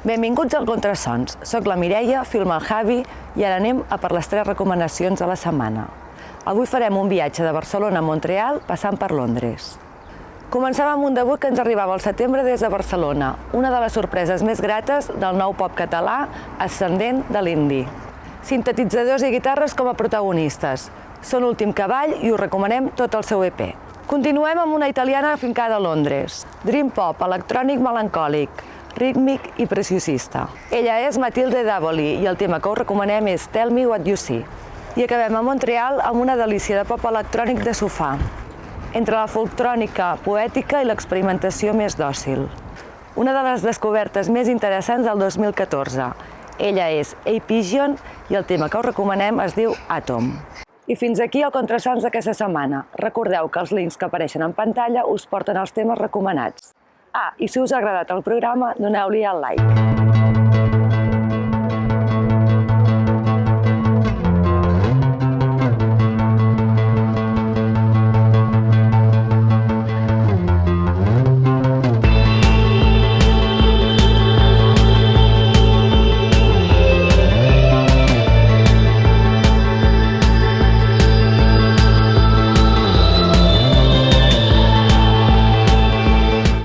Benvinguts al Contrasons. Soc la Mireia, filma el Javi i ara anem a per les tres recomanacions de la setmana. Avui farem un viatge de Barcelona a Montreal passant per Londres. Comencem amb un debut que ens arribava al setembre des de Barcelona, una de les sorpreses més grates del nou pop català ascendent de l'indi. Sintetitzadors i guitarres com a protagonistes. Són Últim Cavall i us recomanem tot el seu EP. Continuem amb una italiana afincada a Londres. Dream pop, electrònic melancòlic, rítmic i preciosista. Ella és Matilde Davoli i el tema que us recomanem és Tell Me What You See. I acabem a Montreal amb una delícia de pop electrònic de sofà, entre la folktrònica poètica i l'experimentació més dòcil. Una de les descobertes més interessants del 2014. Ella és A Pigeon i el tema que us recomanem es diu Atom. I fins aquí el Contrasons d'aquesta setmana. Recordeu que els links que apareixen en pantalla us porten als temes recomanats. Ah, i si us ha agradat el programa, doneu-li al like.